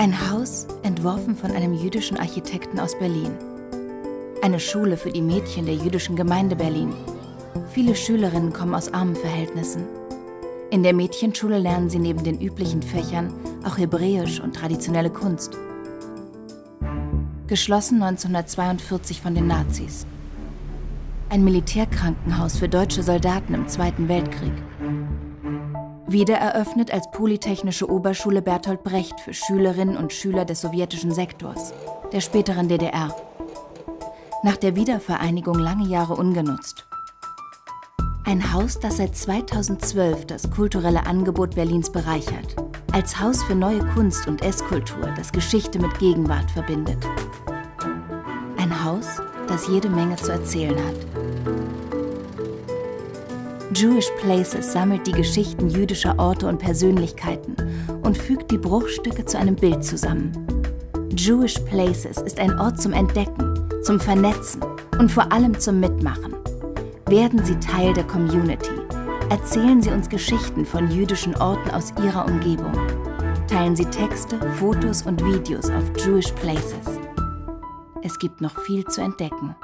Ein Haus, entworfen von einem jüdischen Architekten aus Berlin. Eine Schule für die Mädchen der jüdischen Gemeinde Berlin. Viele Schülerinnen kommen aus armen Verhältnissen. In der Mädchenschule lernen sie neben den üblichen Fächern auch Hebräisch und traditionelle Kunst. Geschlossen 1942 von den Nazis. Ein Militärkrankenhaus für deutsche Soldaten im Zweiten Weltkrieg. Wiedereröffnet als Polytechnische Oberschule Bertolt Brecht für Schülerinnen und Schüler des sowjetischen Sektors, der späteren DDR. Nach der Wiedervereinigung lange Jahre ungenutzt. Ein Haus, das seit 2012 das kulturelle Angebot Berlins bereichert. Als Haus für neue Kunst und Esskultur, das Geschichte mit Gegenwart verbindet. Ein Haus, das jede Menge zu erzählen hat. Jewish Places sammelt die Geschichten jüdischer Orte und Persönlichkeiten und fügt die Bruchstücke zu einem Bild zusammen. Jewish Places ist ein Ort zum Entdecken, zum Vernetzen und vor allem zum Mitmachen. Werden Sie Teil der Community. Erzählen Sie uns Geschichten von jüdischen Orten aus Ihrer Umgebung. Teilen Sie Texte, Fotos und Videos auf Jewish Places. Es gibt noch viel zu entdecken.